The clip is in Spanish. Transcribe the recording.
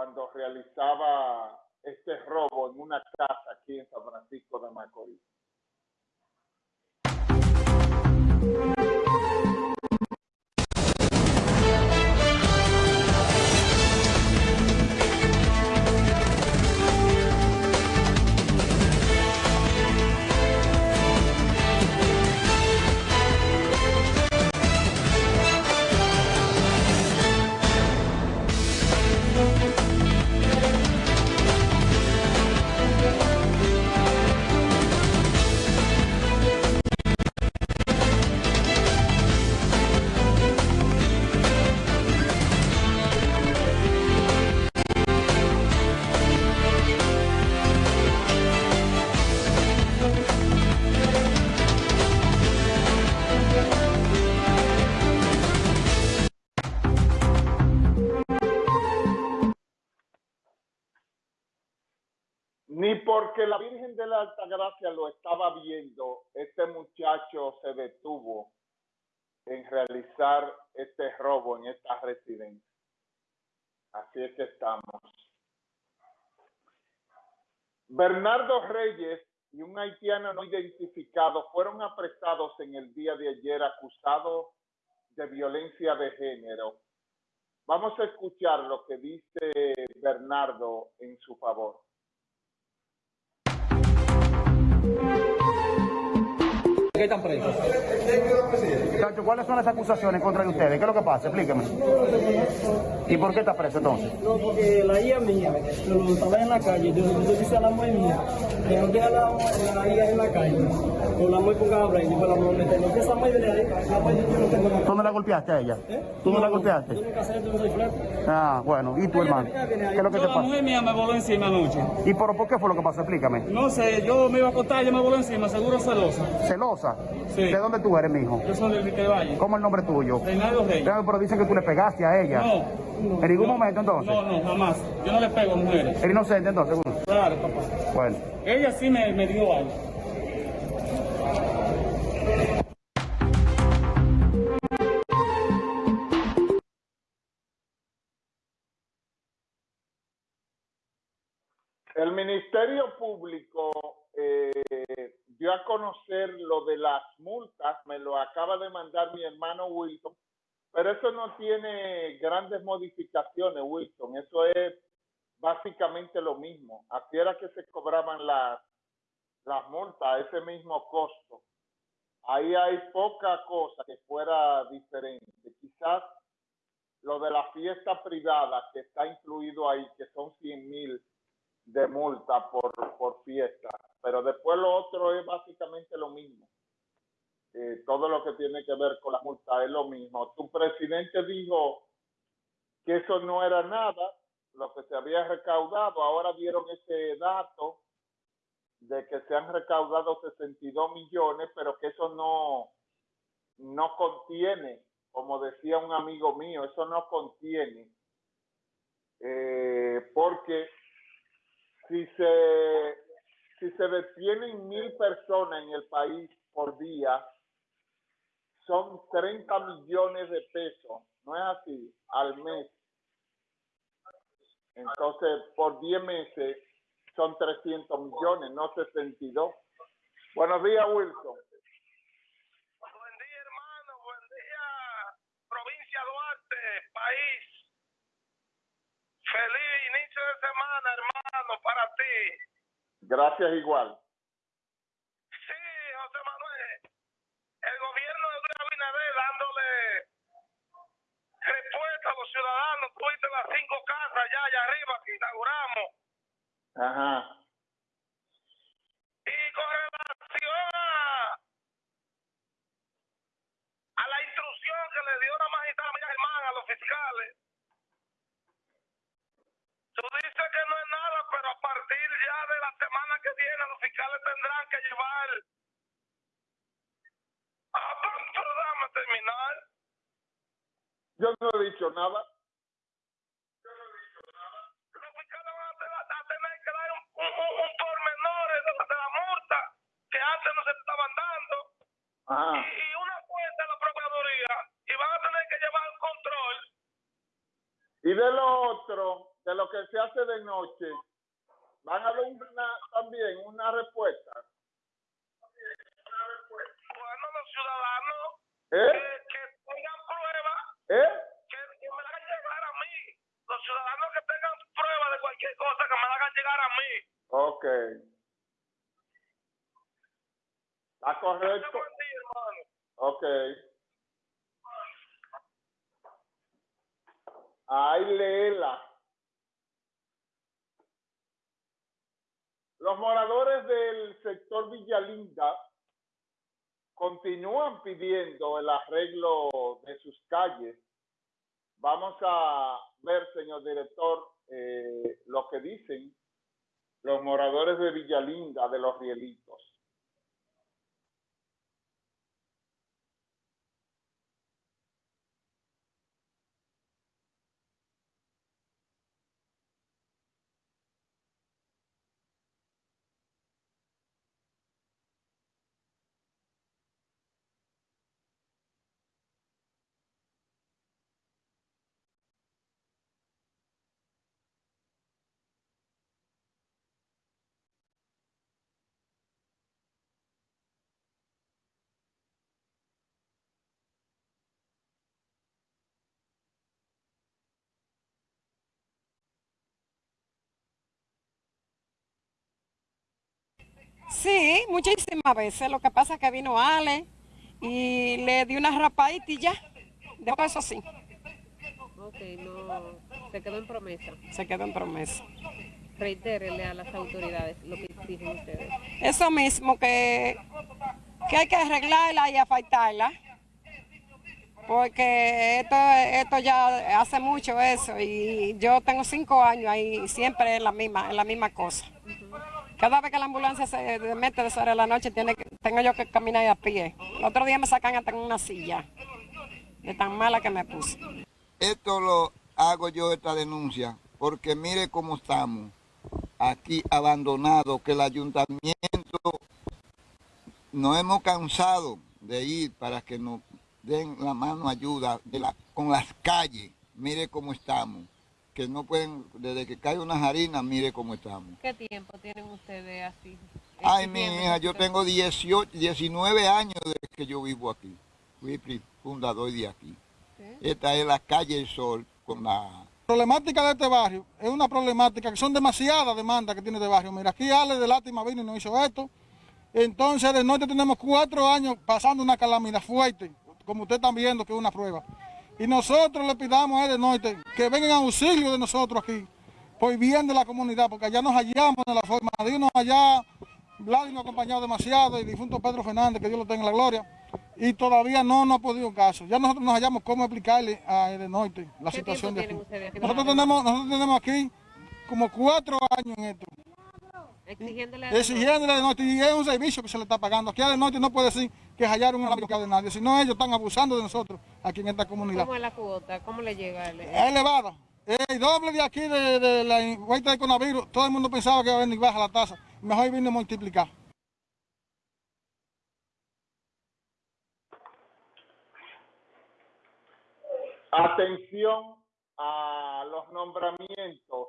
cuando realizaba este robo en una casa aquí en San Francisco de Macorís. Porque la Virgen de la Altagracia lo estaba viendo, este muchacho se detuvo en realizar este robo en esta residencia. Así es que estamos. Bernardo Reyes y un haitiano no identificado fueron apresados en el día de ayer acusados de violencia de género. Vamos a escuchar lo que dice Bernardo en su favor. Thank you. Qué están presos? Cacho, ¿cuáles son las acusaciones contra ustedes? ¿Qué es lo que pasa? Explíqueme. ¿Y por qué está preso entonces? No, porque la hija mía, lo estaba en la calle, yo, yo dije a la mujer mía, que no deja la, la hija en la calle, con la mujer con cabra, y dijo la mujer, no que esa mujer ahí, la mujer yo no tengo nada. ¿Tú no la golpeaste a ella? ¿Eh? ¿Tú no, la golpeaste? Yo nunca sé, yo no soy flaco. Ah, bueno. ¿Y tu hermano? ¿Qué es lo que Yo, te la pasa? mujer mía me voló encima anoche. ¿Y por, por qué fue lo que pasó? Explícame. No sé, yo me iba a acostar, ella me voló encima, seguro celosa. ¿Celosa? Sí. ¿De dónde tú eres, mijo? Yo soy del Rique Valle. ¿Cómo es el nombre tuyo? Reinaldo Rey. Claro, Pero dicen que tú le pegaste a ella. No. ¿En ningún No, momento entonces? No, no, jamás. Yo no le pego a mujeres. ¿Eres inocente entonces? seguro? Claro, papá. Bueno. Ella sí me, me dio algo. El Ministerio Público eh, dio a conocer lo de las multas, me lo acaba de mandar mi hermano Wilson, pero eso no tiene grandes modificaciones, Wilson, eso es básicamente lo mismo. Así era que se cobraban las, las multas ese mismo costo. Ahí hay poca cosa que fuera diferente. Quizás lo de la fiesta privada que está incluido ahí, que son 100 mil de multa por, por fiesta. Pero después lo otro es básicamente lo mismo. Eh, todo lo que tiene que ver con la multa es lo mismo. Tu presidente dijo que eso no era nada, lo que se había recaudado. Ahora dieron ese dato de que se han recaudado 62 millones, pero que eso no, no contiene, como decía un amigo mío, eso no contiene, eh, porque si se, se detienen mil personas en el país por día, son 30 millones de pesos, no es así, al mes. Entonces, por 10 meses son 300 millones, no 62. Buenos días, Wilson. Buen día, hermano. Buen día, provincia Duarte, país. Feliz inicio de semana, hermano, para ti. Gracias igual. Sí, José Manuel. El gobierno de Luis Abinader dándole respuesta a los ciudadanos. Tuviste las cinco casas allá arriba que inauguramos. Ajá. Y con relación a, a la instrucción que le dio la magistrada Germán a los fiscales, tú dices que no es pero a partir ya de la semana que viene los fiscales tendrán que llevar... Ah, pero, pero terminar. Yo no he dicho nada. Los fiscales van a tener, que dar un, un, un, un pormenor de, la- de la multa que antes no se estaban dando. Ajá. y una cuenta de la Procuraduría y van a tener que llevar el control ¿Y Y de lo otro, de lo que se hace de noche, van a una, también una respuesta. Bueno, los ciudadanos ¿Eh? que, que tengan pruebas, ¿Eh? que, que me la hagan llegar a mí. Los ciudadanos que tengan pruebas de cualquier cosa, que me la hagan llegar a mí. Ok. ¿Está correcto? Ok. Ay, léela. Los moradores del sector Villalinda continúan pidiendo el arreglo de sus calles. Vamos a ver, señor director, eh, lo que dicen los moradores de Villalinda, de los Rielitos. Sí, muchísimas veces. Lo que pasa es que vino Ale y le di una rapadita y ya. Después eso sí, Ok, no, se quedó en promesa. se quedó en promesa. Reitérele a las autoridades lo que exigen ustedes. Eso mismo, que, que hay que arreglarla y afeitarla. Porque esto, esto ya hace mucho eso y yo tengo cinco años ahí y siempre es la misma, es la misma cosa. Cada vez que la ambulancia se mete de sobre la noche tiene que, tengo yo que caminar a pie. El otro día me sacan hasta en una silla, de tan mala que me puse. Esto lo hago yo, esta denuncia, porque mire cómo estamos aquí abandonados, que el ayuntamiento nos hemos cansado de ir para que nos den la mano ayuda con las calles. Mire cómo estamos, que no pueden, desde que cae una harina, mire cómo estamos. ¿Qué tiempo tienen ustedes así? Ay, mi hija, yo tengo 18, 19 años desde que yo vivo aquí. Fui fundador de aquí. Esta es la calle El Sol con la problemática de este barrio es una problemática que son demasiadas demandas que tiene este barrio. Mira, aquí Ale de Lástima vino y nos hizo esto. Entonces, de norte tenemos cuatro años pasando una calamidad fuerte, como ustedes están viendo que es una prueba. Y nosotros le pidamos a él de norte que vengan a auxilio de nosotros aquí, por bien de la comunidad, porque allá nos hallamos en la forma de irnos allá. Vladimir nos ha acompañado demasiado, el difunto Pedro Fernández, que Dios lo tenga en la gloria. Y todavía no nos ha podido caso. Ya nosotros nos hallamos cómo explicarle a el de norte la ¿Qué situación de aquí. Nosotros tenemos, nosotros tenemos aquí como cuatro años en esto, Exigiéndole a exigiéndole de norte, y es un servicio que se le está pagando. Aquí a de norte no puede decir que hallaron una de nadie, sino ellos están abusando de nosotros aquí en esta comunidad. ¿Cómo es la cuota? ¿Cómo le llega? el- Es elevada. El doble de aquí de, de la vuelta del coronavirus, todo el mundo pensaba que iba a venir baja la tasa. Mejor vino a multiplicar. Atención a los nombramientos